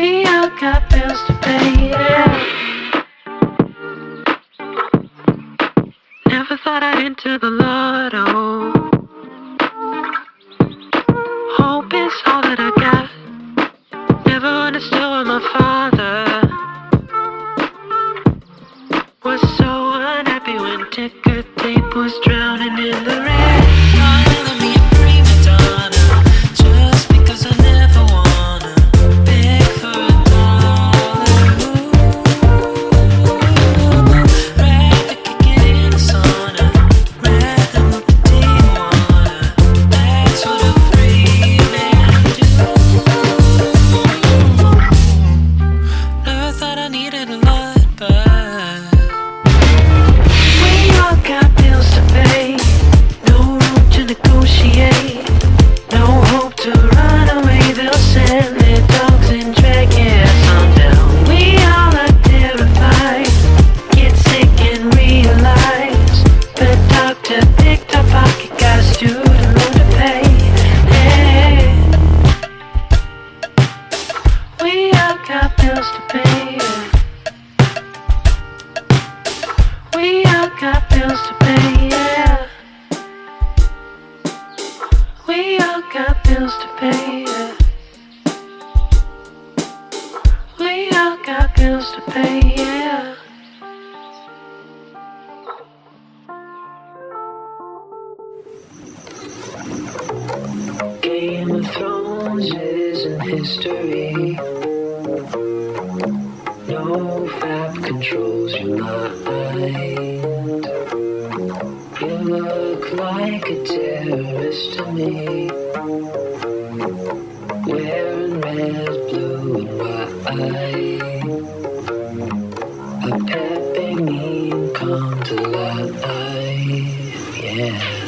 we all got bills to pay. We all got bills to pay. Yeah. We all got bills to pay. Yeah. Next to me, Wearing red, blue, and white. A pet made me come to life. Yeah.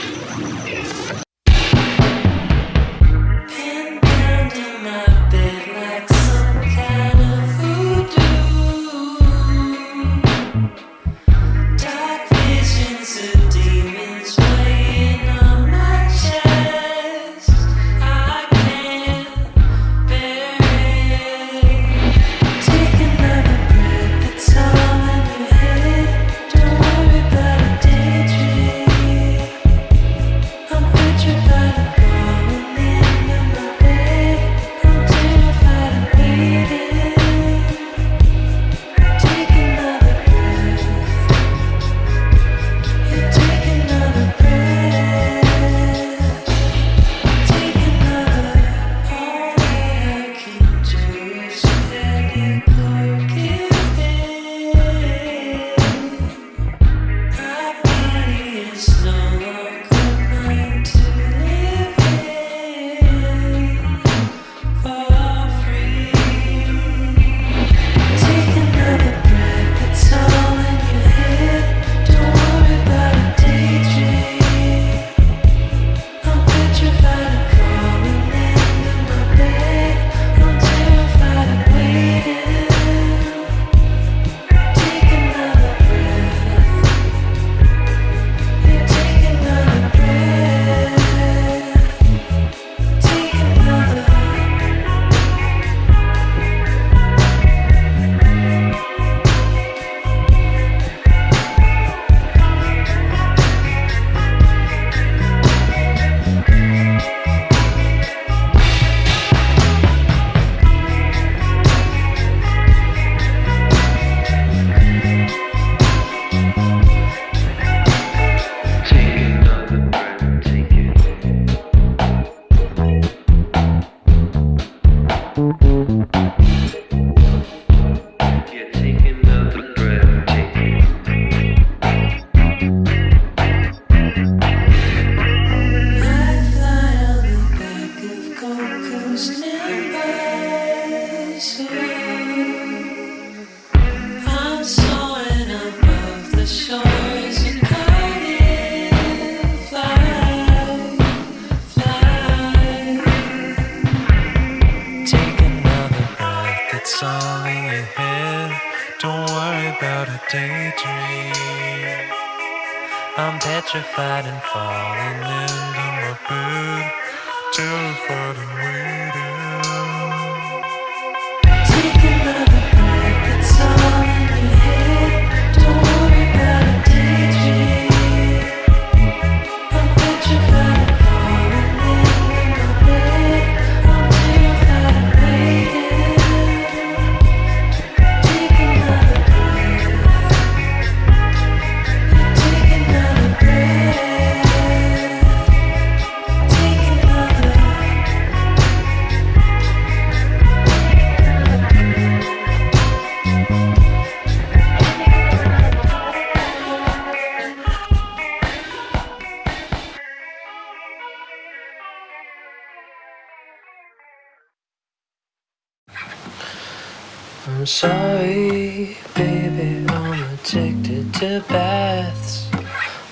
I'm sorry, baby, I'm addicted to baths.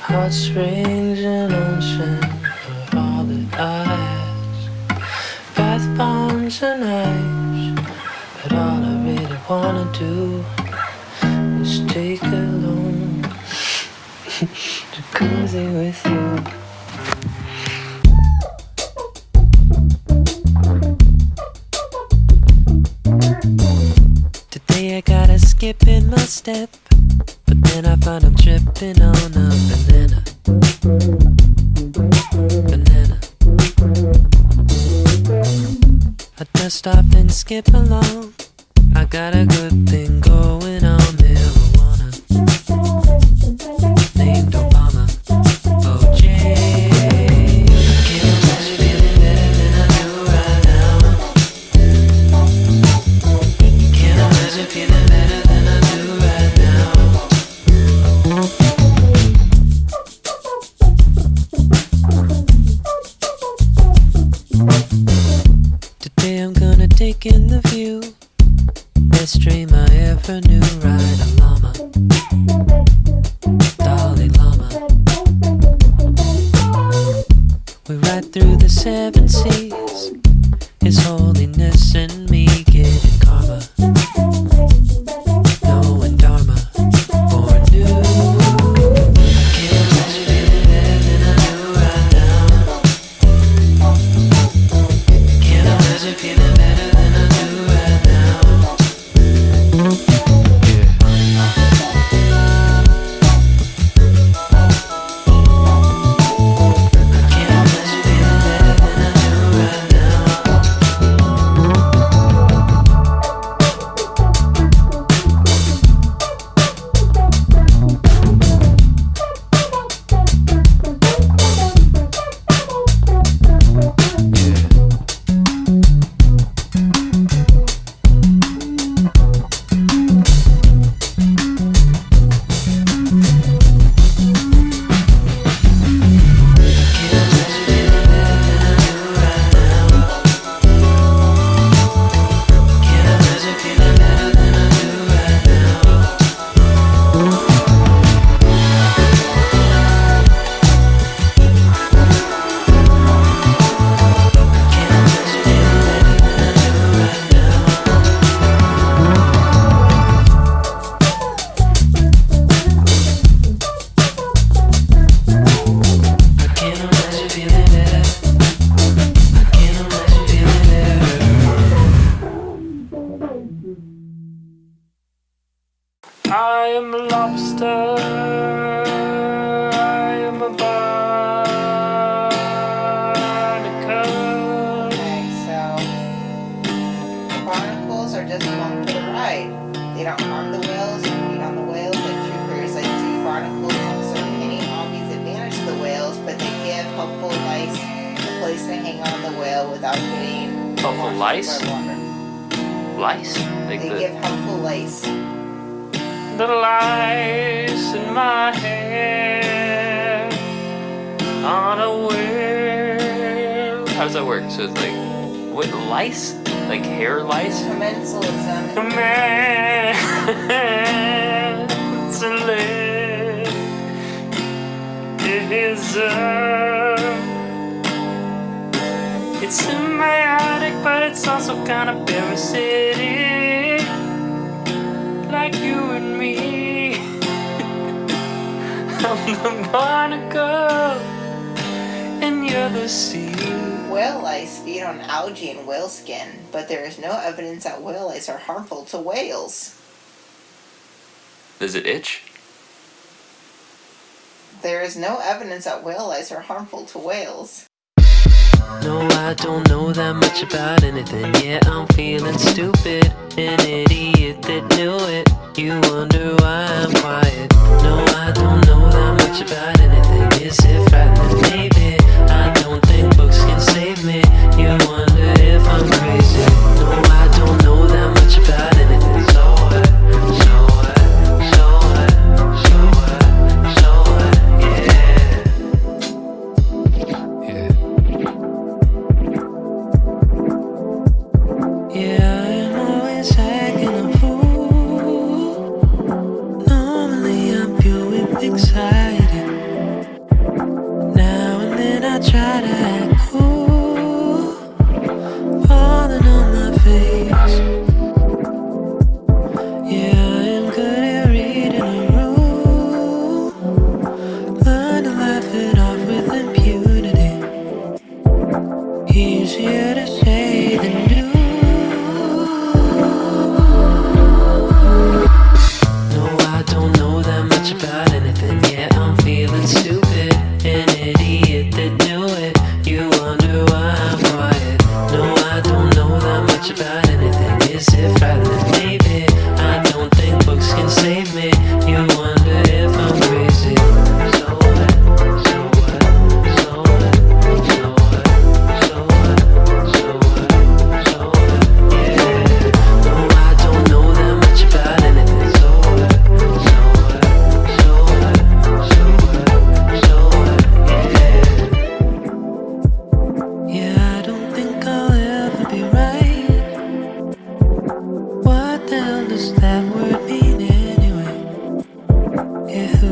Hot springs and ocean are all that I ask. Bath bombs and ice But all I really wanna do Is take a long jacuzzi with you. In my step. But then I find I'm tripping on a banana. Banana. I dust off and skip along. I got a good thing going. lice. Like they the, give helpful lice. The lice in my hair, unaware. How does that work? So it's like, what, lice? Like hair lice? Commensalism. Commensalism. It is a... It's symbiotic, but it's also kind of parasitic. Like you and me. I'm the barnacle, and you're the sea. Whale lice feed on algae and whale skin, but there is no evidence that whale lice are harmful to whales. Does it itch? There is no evidence that whale lice are harmful to whales. No, I don't know that much about anything Yeah, I'm feeling stupid An idiot that knew it. You wonder why I'm quiet. No, I don't know that much about anything. Is it frightening? Maybe I don't think books can save me? You wonder if I'm crazy.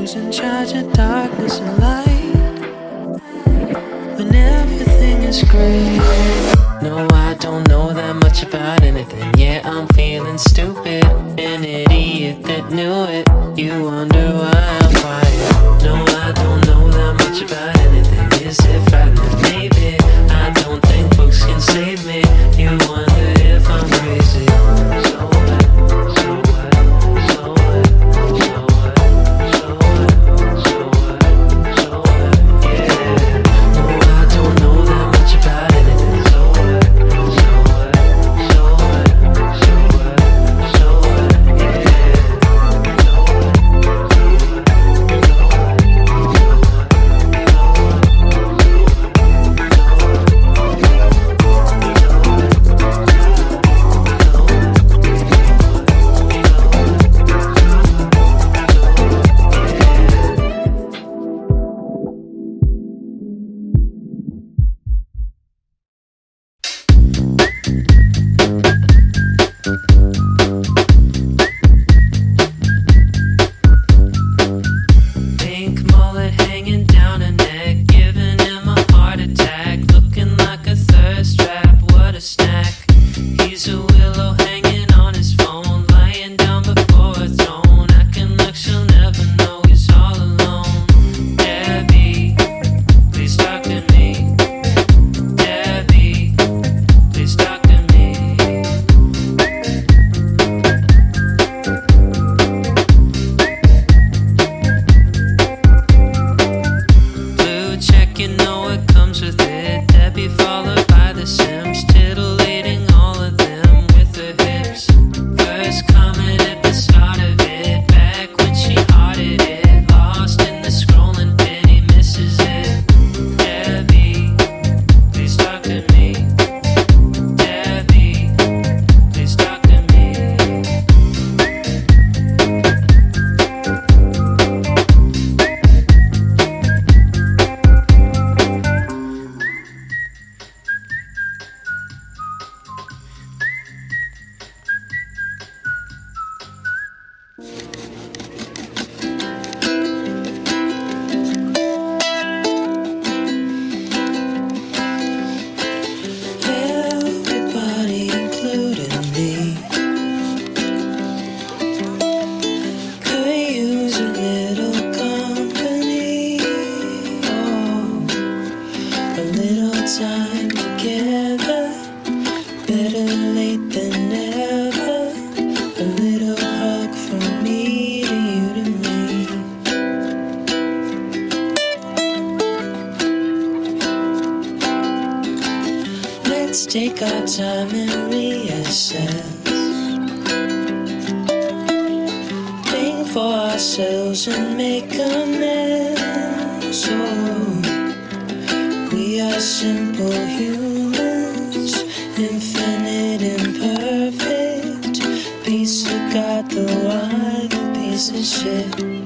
who's in charge of darkness and light. When everything is gray. No, I don't know that much about anything. Yeah, I'm feeling stupid. An idiot that knew it. You wonder why. together Better late than never. A little hug from me to you to me Let's take our time and reassess. Think for ourselves and make a mess. Oh are simple humans, infinite, imperfect. Piece of God, though I'm a piece of shit.